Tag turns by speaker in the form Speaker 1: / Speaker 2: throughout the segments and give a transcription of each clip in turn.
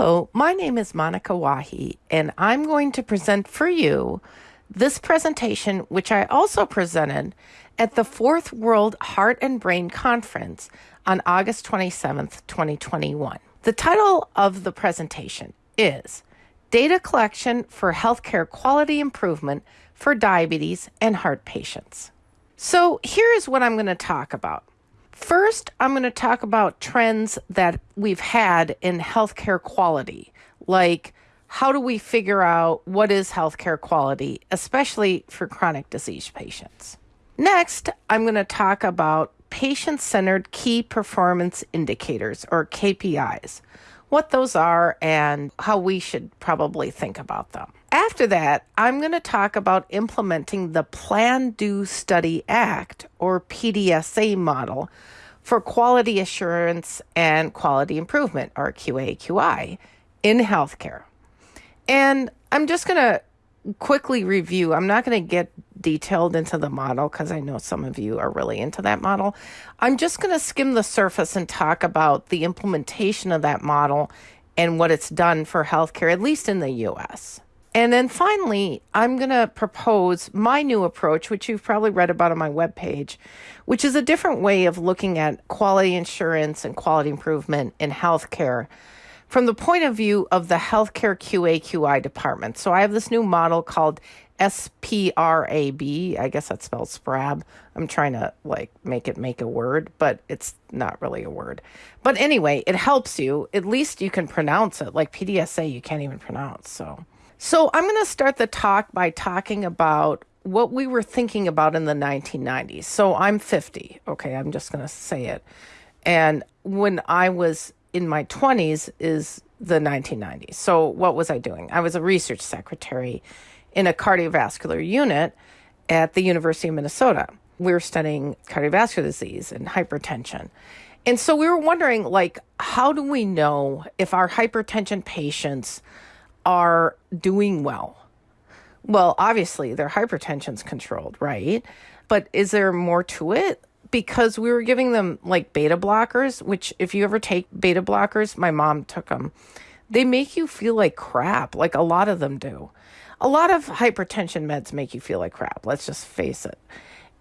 Speaker 1: Hello, my name is Monica Wahi, and I'm going to present for you this presentation, which I also presented at the Fourth World Heart and Brain Conference on August 27th, 2021. The title of the presentation is Data Collection for Healthcare Quality Improvement for Diabetes and Heart Patients. So, here is what I'm going to talk about. First, I'm going to talk about trends that we've had in healthcare quality, like how do we figure out what is healthcare quality, especially for chronic disease patients. Next, I'm going to talk about patient centered key performance indicators or KPIs, what those are, and how we should probably think about them. After that, I'm going to talk about implementing the Plan Do Study Act or PDSA model for quality assurance and quality improvement or QA/QI in healthcare. And I'm just going to quickly review. I'm not going to get detailed into the model because I know some of you are really into that model. I'm just going to skim the surface and talk about the implementation of that model and what it's done for healthcare, at least in the US. And then finally, I'm going to propose my new approach, which you've probably read about on my webpage, which is a different way of looking at quality assurance and quality improvement in healthcare from the point of view of the healthcare QA QI department. So I have this new model called SPRAB. I guess that spells SPRAB. I'm trying to like make it make a word, but it's not really a word. But anyway, it helps you. At least you can pronounce it. Like PDSA, you can't even pronounce. So. So, I'm going to start the talk by talking about what we were thinking about in the 1990s. So, I'm 50. Okay, I'm just going to say it. And when I was in my 20s is the 1990s. So, what was I doing? I was a research secretary in a cardiovascular unit at the University of Minnesota. We were studying cardiovascular disease and hypertension. And so we were wondering like how do we know if our hypertension patients are doing well. Well, obviously, their hypertension's controlled, right? But is there more to it? Because we were giving them like beta blockers, which, if you ever take beta blockers, my mom took them, they make you feel like crap, like a lot of them do. A lot of hypertension meds make you feel like crap, let's just face it.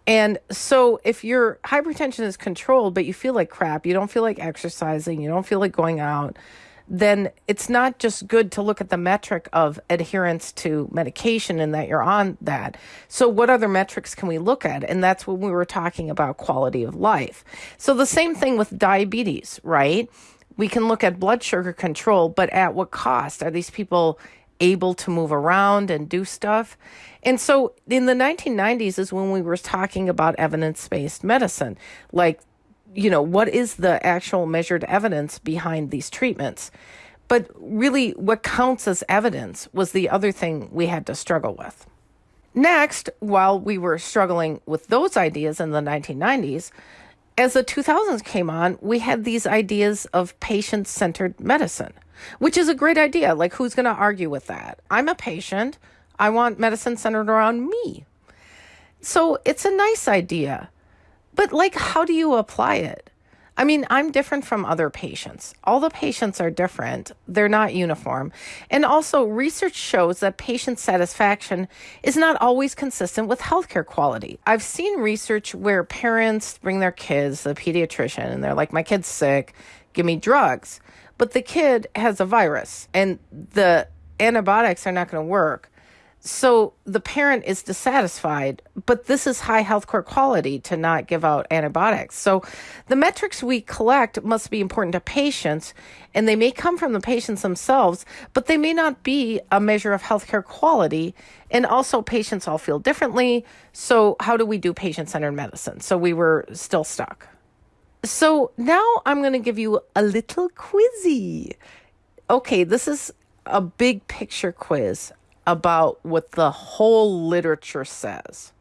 Speaker 1: And so, if your hypertension is controlled, but you feel like crap, you don't feel like exercising, you don't feel like going out, then it's not just good to look at the metric of adherence to medication and that you're on that. So, what other metrics can we look at? And that's when we were talking about quality of life. So, the same thing with diabetes, right? We can look at blood sugar control, but at what cost? Are these people able to move around and do stuff? And so in the 1990s is when we were talking about evidence based medicine, like you know, what is the actual measured evidence behind these treatments? But really, what counts as evidence was the other thing we had to struggle with. Next, while we were struggling with those ideas in the 1990s, as the 2000s came on, we had these ideas of patient centered medicine, which is a great idea. Like, who's going to argue with that? I'm a patient. I want medicine centered around me. So it's a nice idea. But, like, how do you apply it? I mean, I'm different from other patients. All the patients are different, they're not uniform. And also, research shows that patient satisfaction is not always consistent with healthcare quality. I've seen research where parents bring their kids to the pediatrician and they're like, My kid's sick, give me drugs. But the kid has a virus and the antibiotics are not going to work. So the parent is dissatisfied, but this is high healthcare quality to not give out antibiotics. So the metrics we collect must be important to patients, and they may come from the patients themselves, but they may not be a measure of healthcare quality. And also, patients all feel differently. So, how do we do patient centered medicine? So, we were still stuck. So, now I'm going to give you a little quizzy. Okay, this is a big picture quiz about what the whole literature says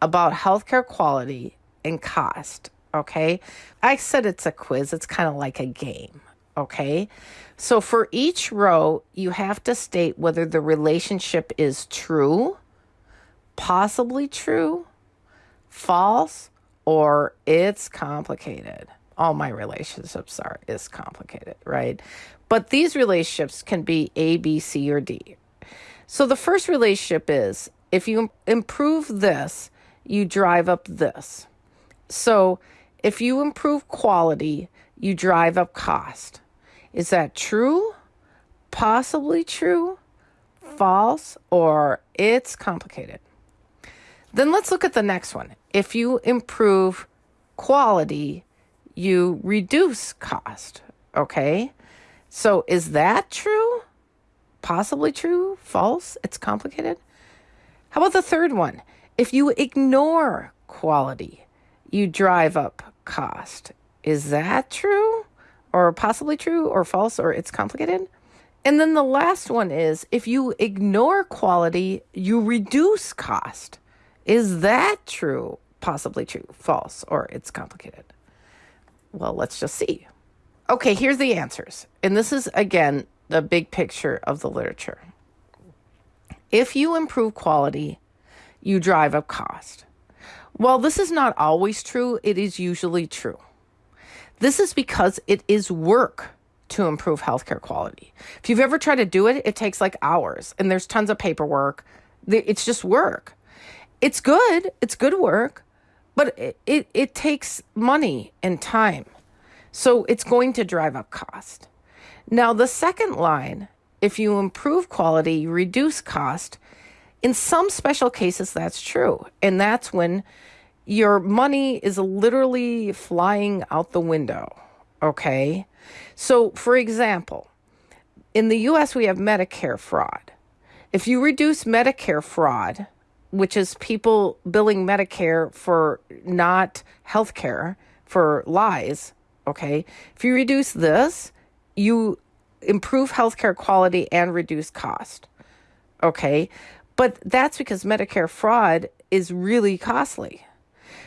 Speaker 1: about healthcare quality and cost. Okay. I said it's a quiz, it's kind of like a game. Okay. So for each row, you have to state whether the relationship is true, possibly true, false, or it's complicated. All my relationships are is complicated, right? But these relationships can be A, B, C, or D. So the first relationship is if you improve this, you drive up this. So if you improve quality, you drive up cost. Is that true? Possibly true? False? Or it's complicated? Then let's look at the next one. If you improve quality, you reduce cost. Okay. So is that true? Possibly true? False? It's complicated? How about the third one? If you ignore quality, you drive up cost. Is that true? Or possibly true or false or it's complicated? And then the last one is if you ignore quality, you reduce cost. Is that true? Possibly true, false, or it's complicated? Well, let's just see. Okay, here's the answers. And this is, again, the big picture of the literature. If you improve quality, you drive up cost. While this is not always true, it is usually true. This is because it is work to improve healthcare quality. If you've ever tried to do it, it takes like hours and there's tons of paperwork. It's just work. It's good, it's good work, but it, it, it takes money and time. So it's going to drive up cost. Now, the second line, if you improve quality, you reduce cost. In some special cases, that's true. And that's when your money is literally flying out the window. Okay. So, for example, in the US, we have Medicare fraud. If you reduce Medicare fraud, which is people billing Medicare for not health care, for lies, okay? If you reduce this, you improve healthcare quality and reduce cost, okay? But that's because Medicare fraud is really costly.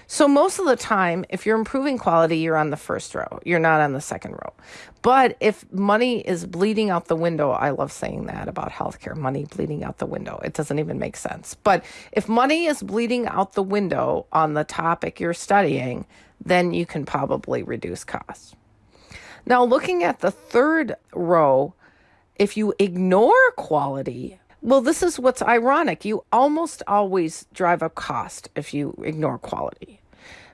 Speaker 1: So most of the time, if you're improving quality, you're on the first row. You're not on the second row. But if money is bleeding out the window, I love saying that about healthcare, money bleeding out the window. It doesn't even make sense. But if money is bleeding out the window on the topic you're studying, then you can probably reduce costs. Now, looking at the third row, if you ignore quality, well, this is what's ironic. You almost always drive up cost if you ignore quality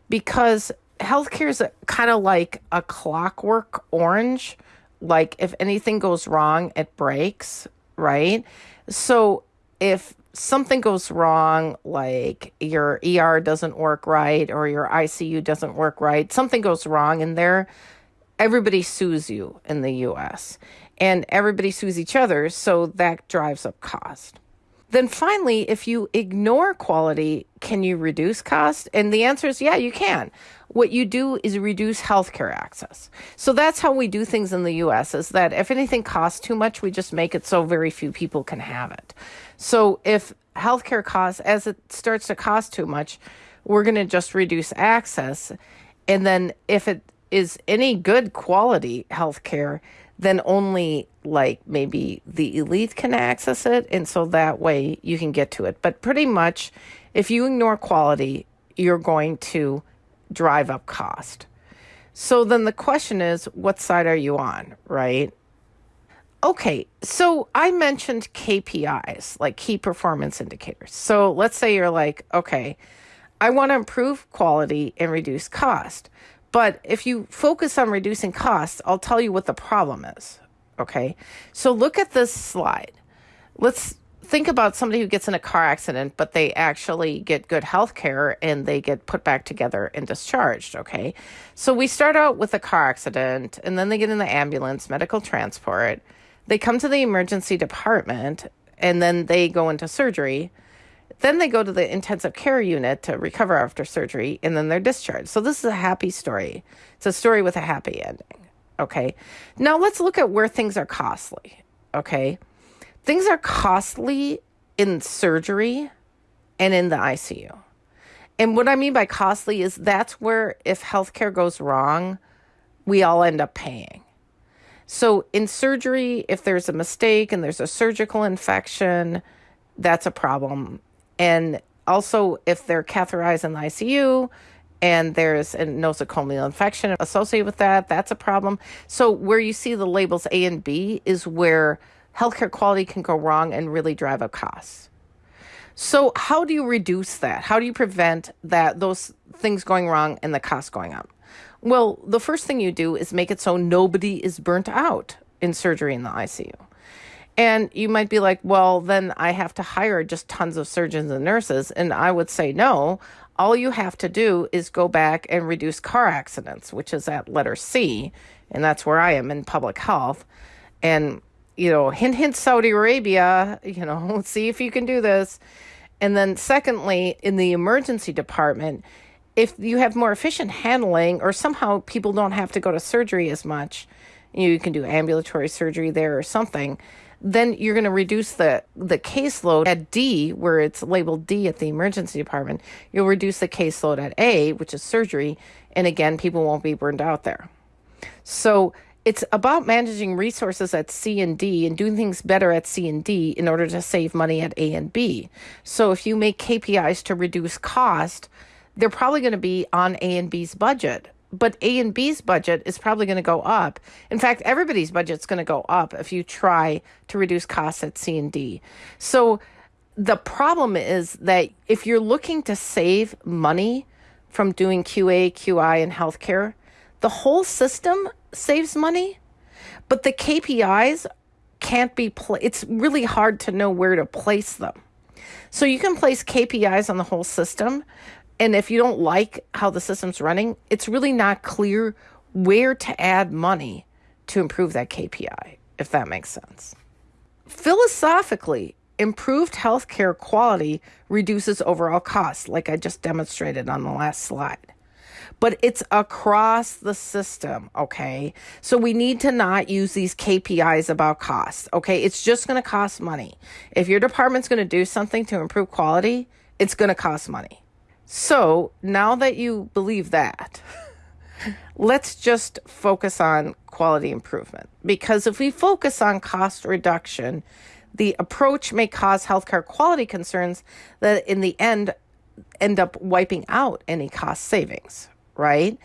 Speaker 1: because healthcare is kind of like a clockwork orange. Like if anything goes wrong, it breaks, right? So if something goes wrong, like your ER doesn't work right or your ICU doesn't work right, something goes wrong in there, everybody sues you in the US and everybody sues each other, so that drives up cost. Then finally, if you ignore quality, can you reduce cost? And the answer is yeah, you can. What you do is reduce healthcare access. So that's how we do things in the US is that if anything costs too much, we just make it so very few people can have it. So if healthcare costs as it starts to cost too much, we're going to just reduce access. And then if it is any good quality healthcare, then only like maybe the elite can access it. And so that way you can get to it. But pretty much, if you ignore quality, you're going to drive up cost. So then the question is, what side are you on, right? Okay, so I mentioned KPIs, like key performance indicators. So let's say you're like, okay, I want to improve quality and reduce cost. But if you focus on reducing costs, I'll tell you what the problem is. Okay. So look at this slide. Let's think about somebody who gets in a car accident, but they actually get good health care and they get put back together and discharged. Okay. So we start out with a car accident and then they get in the ambulance, medical transport. They come to the emergency department and then they go into surgery then they go to the intensive care unit to recover after surgery, and then they're discharged. So this is a happy story. It's a story with a happy ending. Okay. Now let's look at where things are costly. Okay. Things are costly in surgery and in the ICU. And what I mean by costly is that's where if healthcare goes wrong, we all end up paying. So in surgery, if there's a mistake and there's a surgical infection, that's a problem and also, if they're catheterized in the ICU and there's a nosocomial infection associated with that. That's a problem. So where you see the labels A and B is where healthcare quality can go wrong and really drive up costs. So how do you reduce that? How do you prevent that those things going wrong and the costs going up? Well, the first thing you do is make it so nobody is burnt out in surgery in the ICU. And you might be like, well, then I have to hire just tons of surgeons and nurses. And I would say, no, all you have to do is go back and reduce car accidents, which is at letter C. And that's where I am in public health. And, you know, hint, hint, Saudi Arabia, you know, see if you can do this. And then, secondly, in the emergency department, if you have more efficient handling or somehow people don't have to go to surgery as much, you can do ambulatory surgery there or something then you're going to reduce the the caseload at D, where it's labeled D at the emergency department. You'll reduce the caseload at A, which is surgery, and again, people won't be burned out there. So it's about managing resources at C and D and doing things better at C and D in order to save money at A and B. So if you make KPIs to reduce cost, they're probably going to be on A and B's budget but A and B's budget is probably going to go up. In fact, everybody's budget's going to go up if you try to reduce costs at C and D. So the problem is that if you're looking to save money from doing QA, QI, and healthcare, the whole system saves money, but the KPIs can't be pla- it's really hard to know where to place them. So you can place KPIs on the whole system, and if you don't like how the system's running, it's really not clear where to add money to improve that KPI, if that makes sense. Philosophically, improved healthcare quality reduces overall costs, like I just demonstrated on the last slide. But it's across the system, okay? So we need to not use these KPIs about costs, okay? It's just gonna cost money. If your department's gonna do something to improve quality, it's gonna cost money. So now that you believe that, let's just focus on quality improvement. Because if we focus on cost reduction, the approach may cause healthcare quality concerns that in the end end up wiping out any cost savings, right?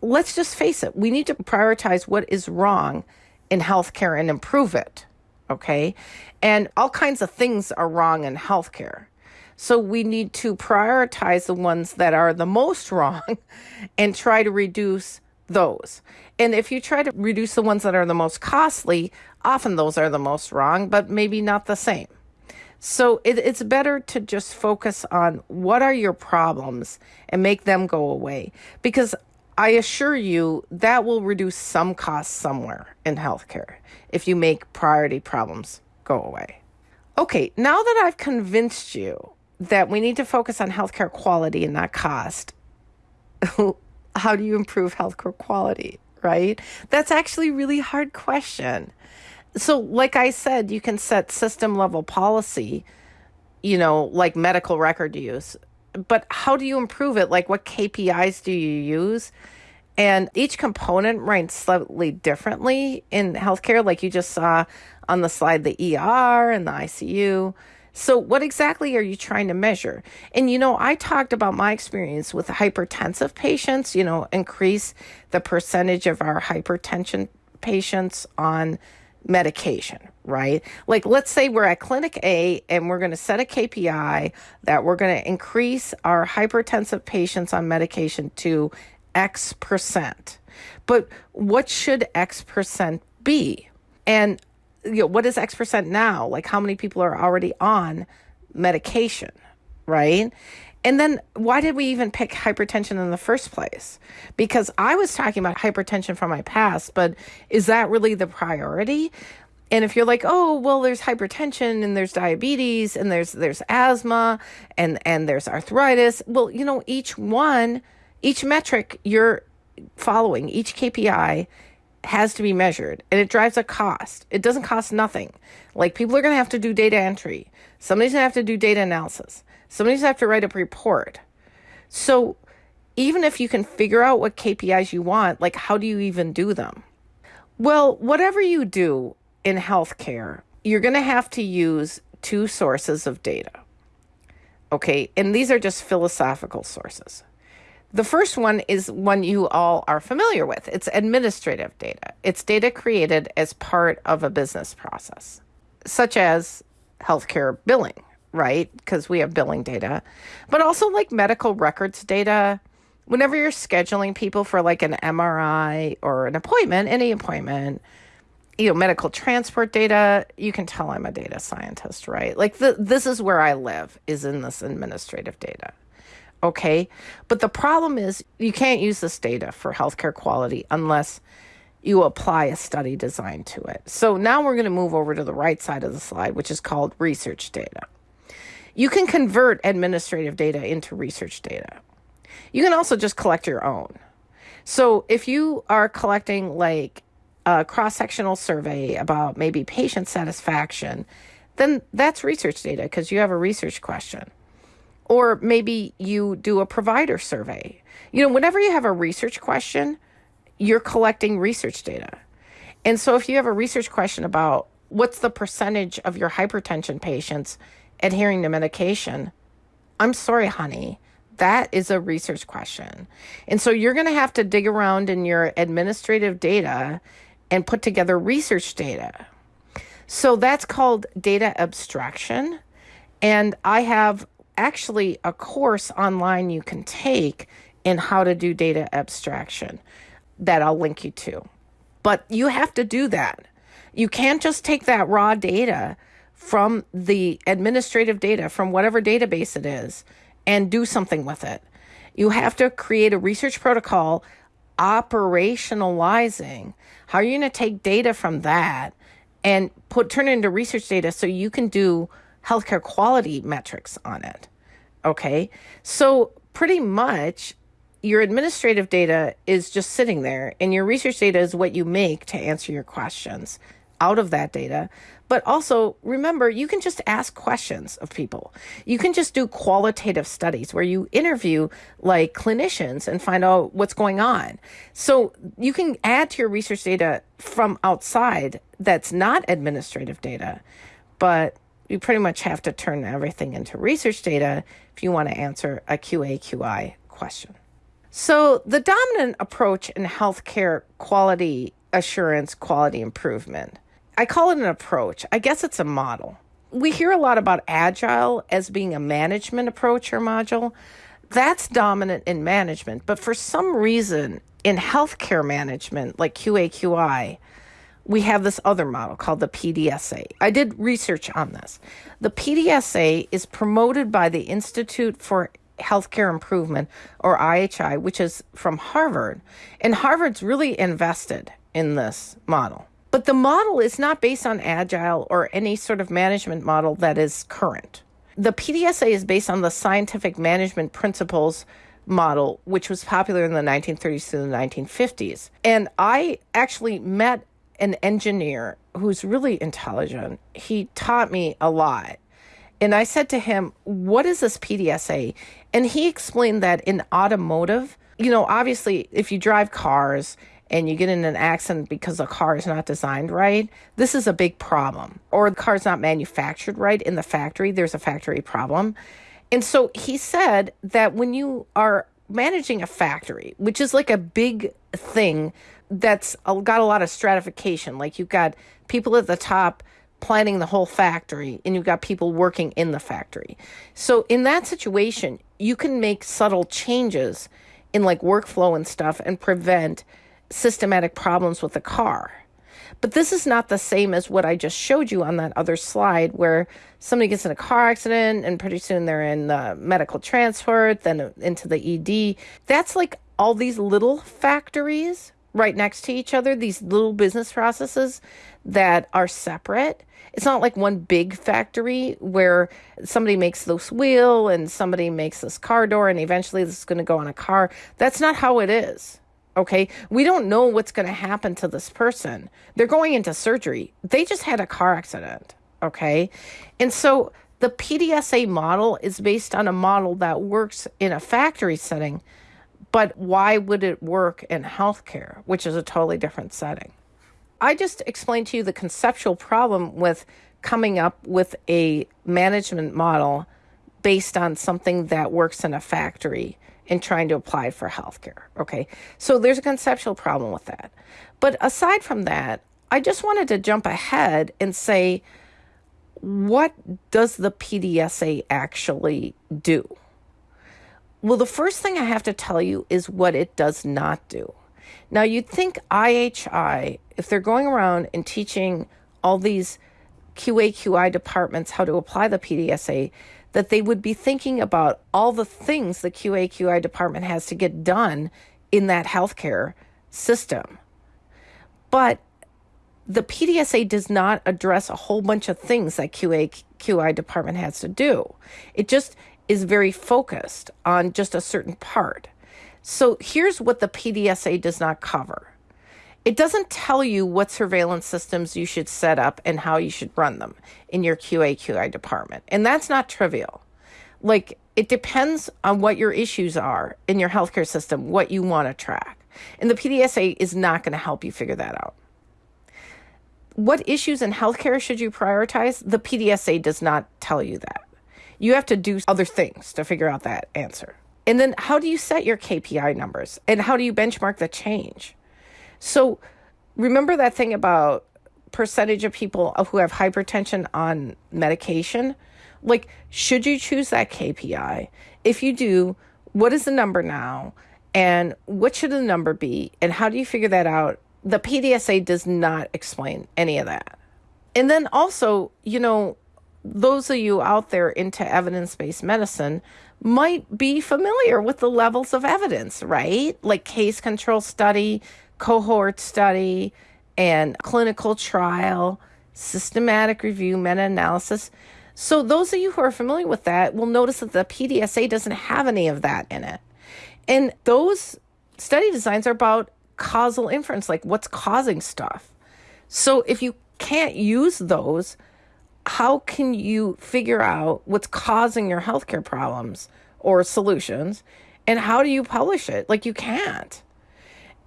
Speaker 1: Let's just face it, we need to prioritize what is wrong in healthcare and improve it, okay? And all kinds of things are wrong in healthcare. So we need to prioritize the ones that are the most wrong and try to reduce those. And if you try to reduce the ones that are the most costly, often those are the most wrong, but maybe not the same. So it, it's better to just focus on what are your problems and make them go away. Because I assure you that will reduce some costs somewhere in healthcare if you make priority problems go away. Okay, now that I've convinced you that we need to focus on healthcare quality and not cost. How do you improve healthcare quality, right? That's actually really hard question. So, like I said, you can set system level policy, you know, like medical record use, but how do you improve it? Like, what KPIs do you use? And each component ranks slightly differently in healthcare, like you just saw on the slide the ER and the ICU. So, what exactly are you trying to measure? And, you know, I talked about my experience with hypertensive patients, you know, increase the percentage of our hypertension patients on medication, right? Like, let's say we're at clinic A and we're going to set a KPI that we're going to increase our hypertensive patients on medication to X percent. But what should X percent be? And you know, what is X percent now? Like how many people are already on medication, right? And then why did we even pick hypertension in the first place? Because I was talking about hypertension from my past, but is that really the priority? And if you're like, oh, well, there's hypertension and there's diabetes and there's there's asthma and and there's arthritis. Well, you know, each one, each metric you're following, each KPI has to be measured and it drives a cost. It doesn't cost nothing. Like people are going to have to do data entry. Somebody's going to have to do data analysis. Somebody's going to have to write a report. So even if you can figure out what KPIs you want, like how do you even do them? Well, whatever you do in healthcare, you're going to have to use two sources of data. Okay. And these are just philosophical sources. The first one is one you all are familiar with it's administrative data. It's data created as part of a business process, such as healthcare billing, right? Because we have billing data, but also like medical records data. Whenever you're scheduling people for like an MRI or an appointment, any appointment, you know, medical transport data, you can tell I'm a data scientist, right? Like the, this is where I live is in this administrative data. Okay. But the problem is you can't use this data for healthcare quality unless you apply a study design to it. So now we're going to move over to the right side of the slide, which is called research data. You can convert administrative data into research data. You can also just collect your own. So if you are collecting like a cross sectional survey about maybe patient satisfaction, then that's research data because you have a research question. Or maybe you do a provider survey. You know, whenever you have a research question, you're collecting research data. And so if you have a research question about what's the percentage of your hypertension patients adhering to medication, I'm sorry, honey, that is a research question. And so you're going to have to dig around in your administrative data and put together research data. So that's called data abstraction. And I have actually a course online you can take in how to do data abstraction that I'll link you to. But you have to do that. You can't just take that raw data from the administrative data from whatever database it is and do something with it. You have to create a research protocol operationalizing how are you going to take data from that and put turn it into research data so you can do healthcare quality metrics on it. Okay. So pretty much your administrative data is just sitting there and your research data is what you make to answer your questions out of that data. But also remember, you can just ask questions of people. You can just do qualitative studies where you interview like clinicians and find out what's going on. So you can add to your research data from outside that's not administrative data, but you pretty much have to turn everything into research data if you want to answer a QA QI question. So, the dominant approach in healthcare quality assurance, quality improvement I call it an approach. I guess it's a model. We hear a lot about agile as being a management approach or module. That's dominant in management, but for some reason in healthcare management, like QAQI, we have this other model called the PDSA. I did research on this. The PDSA is promoted by the Institute for Healthcare Improvement, or IHI, which is from Harvard. And Harvard's really invested in this model. But the model is not based on agile or any sort of management model that is current. The PDSA is based on the scientific management principles model, which was popular in the 1930s to the 1950s. And I actually met an engineer who's really intelligent. He taught me a lot. And I said to him, What is this PDSA? And he explained that in automotive, you know, obviously, if you drive cars, and you get in an accident because the car is not designed right, this is a big problem. Or the car's not manufactured right in the factory, there's a factory problem. And so he said that when you are managing a factory, which is like a big thing that's got a lot of stratification, like you've got people at the top planning the whole factory and you've got people working in the factory. So in that situation, you can make subtle changes in like workflow and stuff and prevent systematic problems with the car. But this is not the same as what I just showed you on that other slide where somebody gets in a car accident and pretty soon they're in the medical transport, then into the ED. That's like all these little factories right next to each other, these little business processes that are separate. It's not like one big factory where somebody makes this wheel and somebody makes this car door and eventually this is going to go on a car. That's not how it is. Okay. We don't know what's going to happen to this person. They're going into surgery. They just had a car accident. Okay. And so the PDSA model is based on a model that works in a factory setting, but why would it work in healthcare, which is a totally different setting? I just explained to you the conceptual problem with coming up with a management model based on something that works in a factory and trying to apply for healthcare. Okay. So there's a conceptual problem with that. But aside from that, I just wanted to jump ahead and say, what does the PDSA actually do? Well, the first thing I have to tell you is what it does not do. Now, you'd think IHI, if they're going around and teaching all these QAQI departments how to apply the PDSA, that they would be thinking about all the things the QAQI department has to get done in that healthcare system. But the PDSA does not address a whole bunch of things that QAQI department has to do. It just is very focused on just a certain part. So here's what the PDSA does not cover. It doesn't tell you what surveillance systems you should set up and how you should run them in your QAQI department. And that's not trivial. Like, it depends on what your issues are in your healthcare system, what you want to track. And the PDSA is not going to help you figure that out. What issues in healthcare should you prioritize? The PDSA does not tell you that. You have to do other things to figure out that answer. And then how do you set your KPI numbers? And how do you benchmark the change? So remember that thing about percentage of people who have hypertension on medication? Like, should you choose that KPI? If you do, what is the number now? And what should the number be? And how do you figure that out? The PDSA does not explain any of that. And then also, you know, those of you out there into evidence based medicine might be familiar with the levels of evidence, right? Like case control study, cohort study, and clinical trial, systematic review, meta analysis. So, those of you who are familiar with that will notice that the PDSA doesn't have any of that in it. And those study designs are about causal inference, like what's causing stuff. So, if you can't use those, how can you figure out what's causing your healthcare problems or solutions? And how do you publish it? Like, you can't.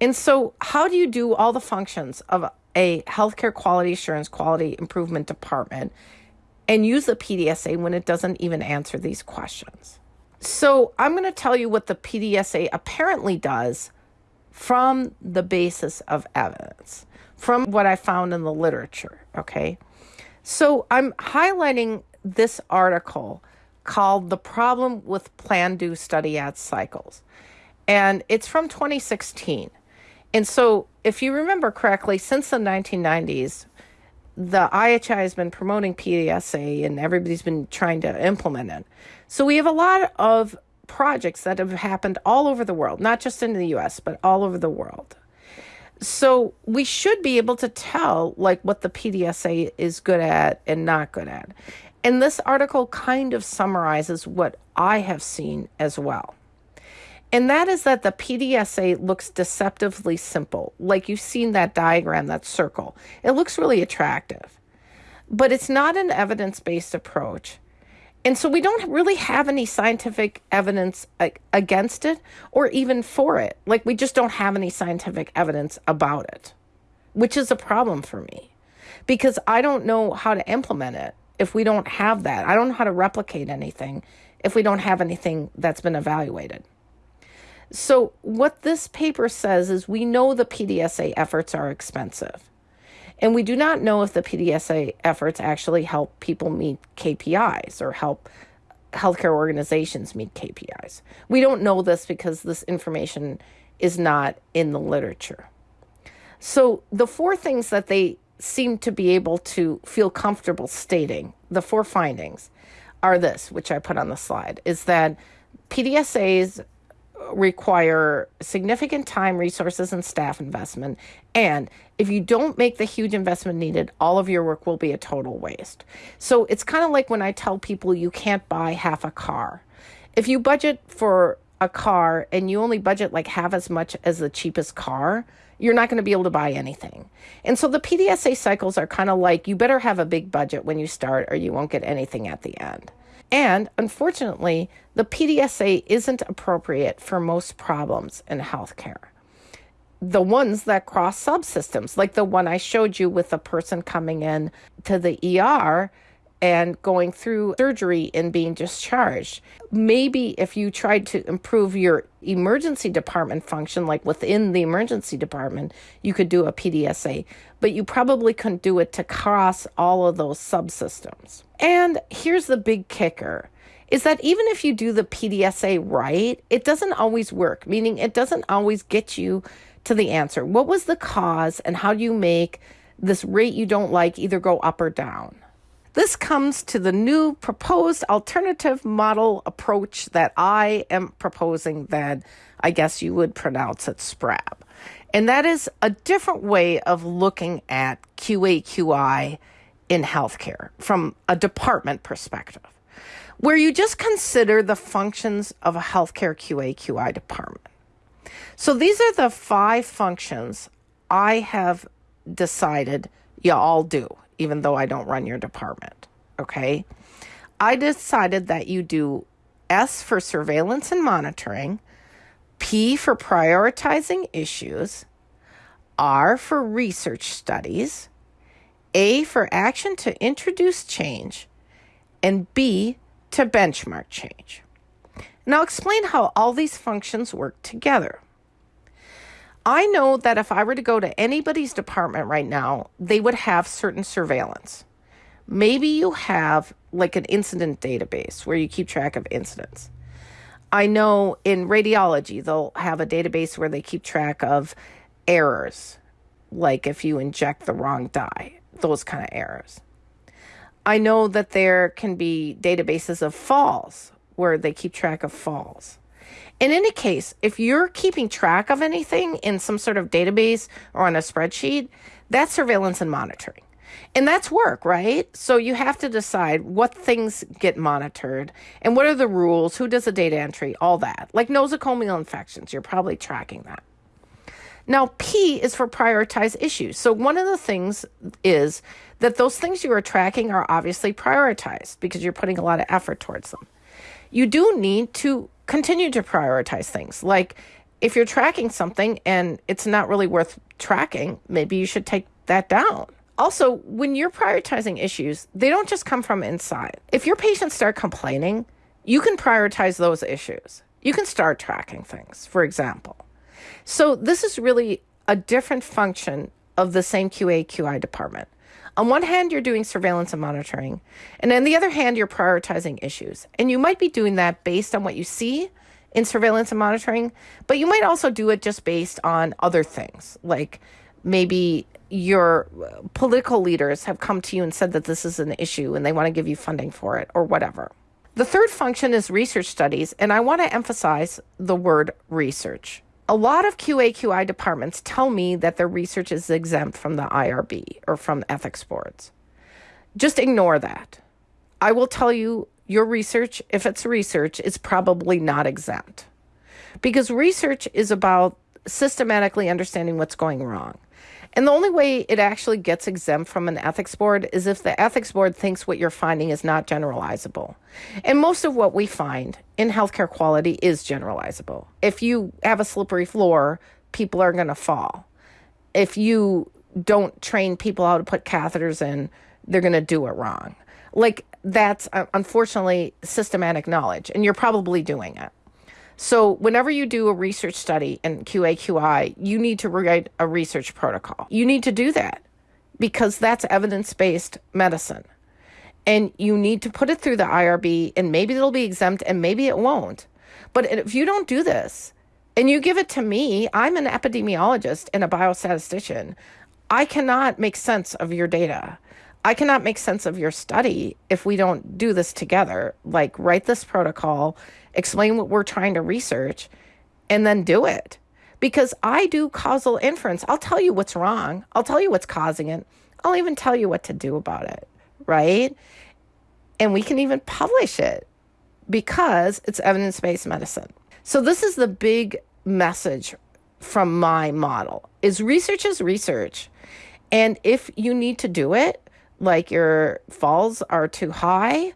Speaker 1: And so, how do you do all the functions of a healthcare quality assurance quality improvement department and use the PDSA when it doesn't even answer these questions? So, I'm going to tell you what the PDSA apparently does from the basis of evidence, from what I found in the literature. Okay. So, I'm highlighting this article called The Problem with Plan Do Study Act Cycles. And it's from 2016. And so, if you remember correctly, since the 1990s, the IHI has been promoting PDSA and everybody's been trying to implement it. So, we have a lot of projects that have happened all over the world, not just in the US, but all over the world. So, we should be able to tell like what the PDSA is good at and not good at. And this article kind of summarizes what I have seen as well. And that is that the PDSA looks deceptively simple. Like you've seen that diagram, that circle. It looks really attractive. But it's not an evidence based approach. And so we don't really have any scientific evidence against it or even for it. Like we just don't have any scientific evidence about it, which is a problem for me because I don't know how to implement it if we don't have that. I don't know how to replicate anything if we don't have anything that's been evaluated. So, what this paper says is we know the PDSA efforts are expensive. And we do not know if the PDSA efforts actually help people meet KPIs or help healthcare organizations meet KPIs. We don't know this because this information is not in the literature. So, the four things that they seem to be able to feel comfortable stating, the four findings, are this, which I put on the slide, is that PDSAs require significant time, resources, and staff investment. And if you don't make the huge investment needed, all of your work will be a total waste. So it's kind of like when I tell people you can't buy half a car. If you budget for a car and you only budget like half as much as the cheapest car, you're not going to be able to buy anything. And so the PDSA cycles are kind of like you better have a big budget when you start or you won't get anything at the end. And unfortunately, the PDSA isn't appropriate for most problems in healthcare. The ones that cross subsystems, like the one I showed you with a person coming in to the ER and going through surgery and being discharged. Maybe if you tried to improve your emergency department function, like within the emergency department, you could do a PDSA, but you probably couldn't do it to cross all of those subsystems. And here's the big kicker is that even if you do the PDSA right, it doesn't always work, meaning it doesn't always get you to the answer. What was the cause, and how do you make this rate you don't like either go up or down? This comes to the new proposed alternative model approach that I am proposing that I guess you would pronounce it SPRAB. And that is a different way of looking at QAQI in healthcare from a department perspective, where you just consider the functions of a healthcare QAQI department. So these are the five functions I have decided you all do even though I don't run your department. Okay. I decided that you do S for surveillance and monitoring, P for prioritizing issues, R for research studies, A for action to introduce change, and B to benchmark change. Now, explain how all these functions work together. I know that if I were to go to anybody's department right now, they would have certain surveillance. Maybe you have like an incident database where you keep track of incidents. I know in radiology, they'll have a database where they keep track of errors, like if you inject the wrong dye, those kind of errors. I know that there can be databases of falls where they keep track of falls. In any case, if you're keeping track of anything in some sort of database or on a spreadsheet, that's surveillance and monitoring. And that's work, right? So you have to decide what things get monitored and what are the rules, who does the data entry, all that. Like nosocomial infections, you're probably tracking that. Now, P is for prioritize issues. So one of the things is that those things you are tracking are obviously prioritized because you're putting a lot of effort towards them. You do need to continue to prioritize things. Like if you're tracking something and it's not really worth tracking, maybe you should take that down. Also, when you're prioritizing issues, they don't just come from inside. If your patients start complaining, you can prioritize those issues. You can start tracking things, for example. So, this is really a different function of the same QA QI department. On one hand, you're doing surveillance and monitoring, and on the other hand, you're prioritizing issues. And you might be doing that based on what you see in surveillance and monitoring, but you might also do it just based on other things, like maybe your uh, political leaders have come to you and said that this is an issue and they want to give you funding for it or whatever. The third function is research studies, and I want to emphasize the word research. A lot of QA/QI departments tell me that their research is exempt from the IRB or from ethics boards. Just ignore that. I will tell you your research, if it's research, is probably not exempt. Because research is about systematically understanding what's going wrong. And the only way it actually gets exempt from an ethics board is if the ethics board thinks what you're finding is not generalizable. And most of what we find in healthcare quality is generalizable. If you have a slippery floor, people are going to fall. If you don't train people how to put catheters in, they're going to do it wrong. Like that's uh, unfortunately systematic knowledge, and you're probably doing it. So, whenever you do a research study in QAQI, you need to write a research protocol. You need to do that because that's evidence based medicine. And you need to put it through the IRB, and maybe it'll be exempt and maybe it won't. But if you don't do this and you give it to me, I'm an epidemiologist and a biostatistician. I cannot make sense of your data. I cannot make sense of your study if we don't do this together. Like, write this protocol, explain what we're trying to research, and then do it. Because I do causal inference. I'll tell you what's wrong, I'll tell you what's causing it, I'll even tell you what to do about it, right? And we can even publish it because it's evidence based medicine. So, this is the big message from my model is research is research and if you need to do it like your falls are too high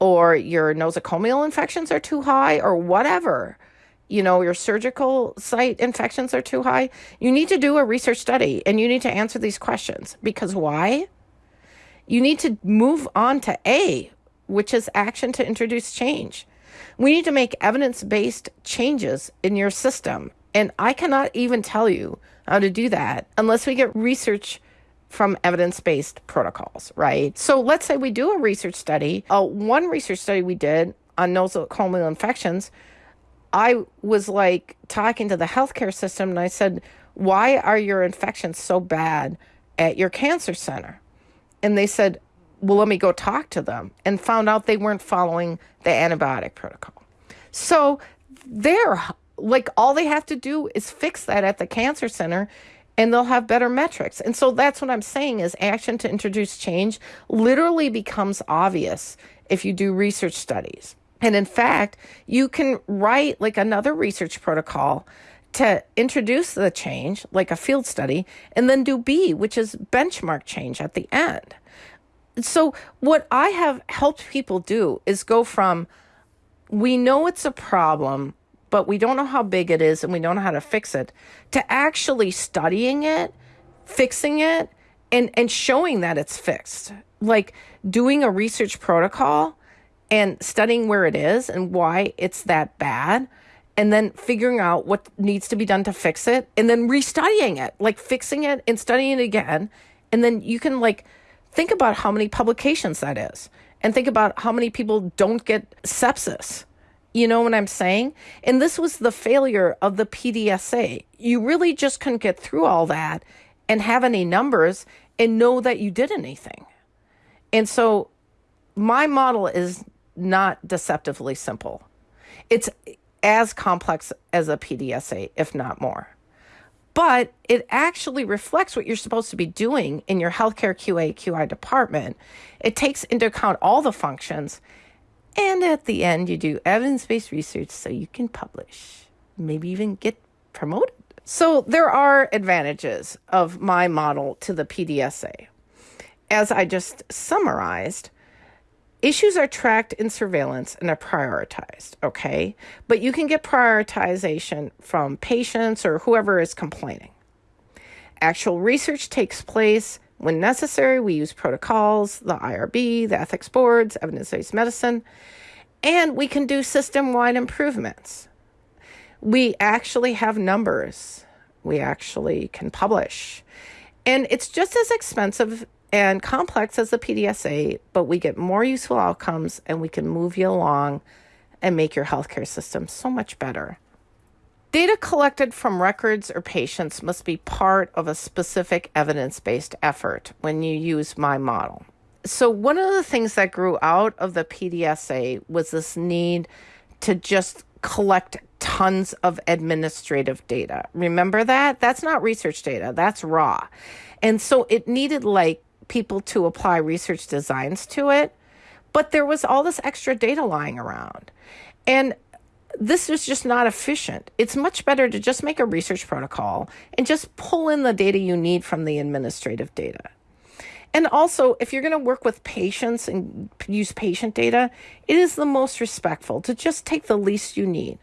Speaker 1: or your nosocomial infections are too high or whatever you know your surgical site infections are too high you need to do a research study and you need to answer these questions because why You need to move on to A, which is action to introduce change. We need to make evidence based changes in your system. And I cannot even tell you how to do that unless we get research from evidence based protocols, right? So let's say we do a research study. Uh, one research study we did on nosocomial infections, I was like talking to the healthcare system and I said, Why are your infections so bad at your cancer center? And they said, Well, let me go talk to them and found out they weren't following the antibiotic protocol. So they're like, all they have to do is fix that at the cancer center and they'll have better metrics. And so that's what I'm saying is action to introduce change literally becomes obvious if you do research studies. And in fact, you can write like another research protocol to introduce the change, like a field study, and then do B, which is benchmark change at the end. So, what I have helped people do is go from we know it's a problem, but we don't know how big it is and we don't know how to fix it, to actually studying it, fixing it, and, and showing that it's fixed. Like doing a research protocol and studying where it is and why it's that bad and then figuring out what needs to be done to fix it and then restudying it like fixing it and studying it again. And then you can like think about how many publications that is and think about how many people don't get sepsis you know what I'm saying? And this was the failure of the PDSA. You really just couldn't get through all that and have any numbers and know that you did anything. And so my model is not deceptively simple. It's as complex as a PDSA, if not more. But it actually reflects what you're supposed to be doing in your healthcare QA QI department. It takes into account all the functions and at the end, you do evidence based research so you can publish, maybe even get promoted. So, there are advantages of my model to the PDSA. As I just summarized, issues are tracked in surveillance and are prioritized, okay? But you can get prioritization from patients or whoever is complaining. Actual research takes place when necessary, we use protocols, the IRB, the ethics boards, evidence based medicine, and we can do system wide improvements. We actually have numbers, we actually can publish. And it's just as expensive and complex as the PDSA, but we get more useful outcomes and we can move you along and make your healthcare system so much better. Data collected from records or patients must be part of a specific evidence based effort when you use my model. So, one of the things that grew out of the PDSA was this need to just collect tons of administrative data. Remember that? That's not research data, that's raw. And so it needed like people to apply research designs to it, but there was all this extra data lying around. And this is just not efficient. It's much better to just make a research protocol and just pull in the data you need from the administrative data. And also, if you're going to work with patients and use patient data, it is the most respectful to just take the least you need.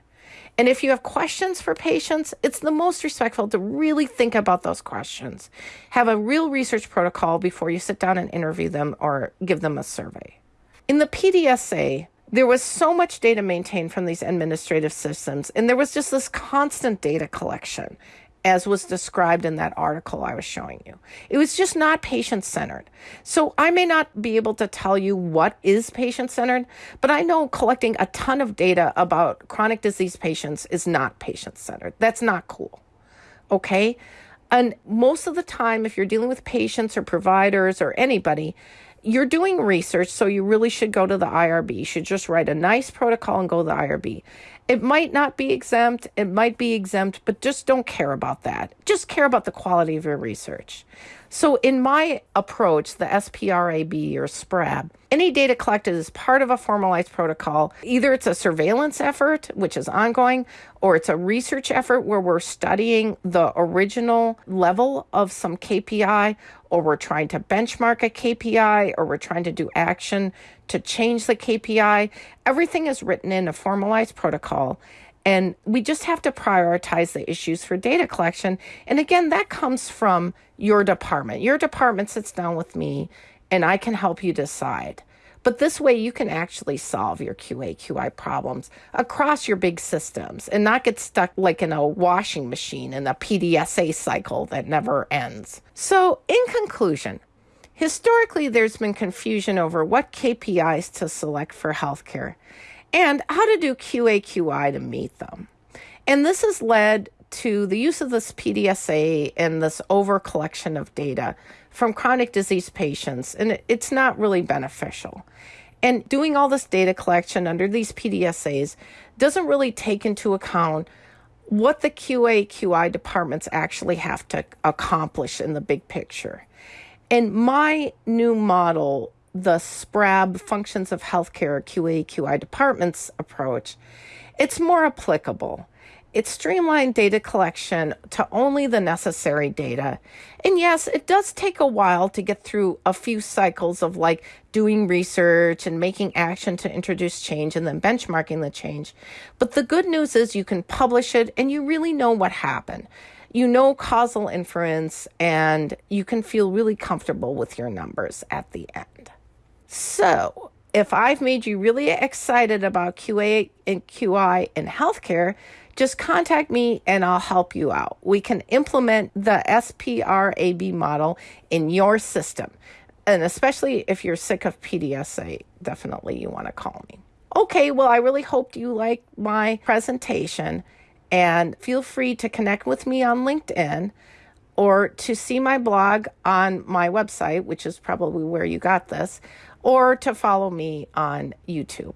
Speaker 1: And if you have questions for patients, it's the most respectful to really think about those questions. Have a real research protocol before you sit down and interview them or give them a survey. In the PDSA, there was so much data maintained from these administrative systems, and there was just this constant data collection, as was described in that article I was showing you. It was just not patient centered. So I may not be able to tell you what is patient centered, but I know collecting a ton of data about chronic disease patients is not patient centered. That's not cool. Okay? And most of the time, if you're dealing with patients or providers or anybody, you're doing research, so you really should go to the IRB. You should just write a nice protocol and go to the IRB. It might not be exempt, it might be exempt, but just don't care about that. Just care about the quality of your research. So, in my approach, the SPRAB or SPRAB, any data collected is part of a formalized protocol. Either it's a surveillance effort, which is ongoing, or it's a research effort where we're studying the original level of some KPI, or we're trying to benchmark a KPI, or we're trying to do action to change the KPI. Everything is written in a formalized protocol. And we just have to prioritize the issues for data collection. And again, that comes from your department. Your department sits down with me and I can help you decide. But this way, you can actually solve your QA QI problems across your big systems and not get stuck like in a washing machine in a PDSA cycle that never ends. So, in conclusion, historically, there's been confusion over what KPIs to select for healthcare and how to do QA QI to meet them. And this has led to the use of this PDSA and this over collection of data from chronic disease patients, and it's not really beneficial. And doing all this data collection under these PDSAs doesn't really take into account what the QA QI departments actually have to accomplish in the big picture. And my new model, the SPRAB functions of healthcare QA QI departments approach, it's more applicable. It streamlined data collection to only the necessary data. And yes, it does take a while to get through a few cycles of like doing research and making action to introduce change and then benchmarking the change. But the good news is you can publish it and you really know what happened. You know causal inference and you can feel really comfortable with your numbers at the end. So, if I've made you really excited about QA and QI in healthcare, just contact me and I'll help you out. We can implement the SPRAB model in your system. And especially if you're sick of PDSA, definitely you want to call me. Okay, well, I really hope you like my presentation and feel free to connect with me on LinkedIn or to see my blog on my website, which is probably where you got this, or to follow me on YouTube.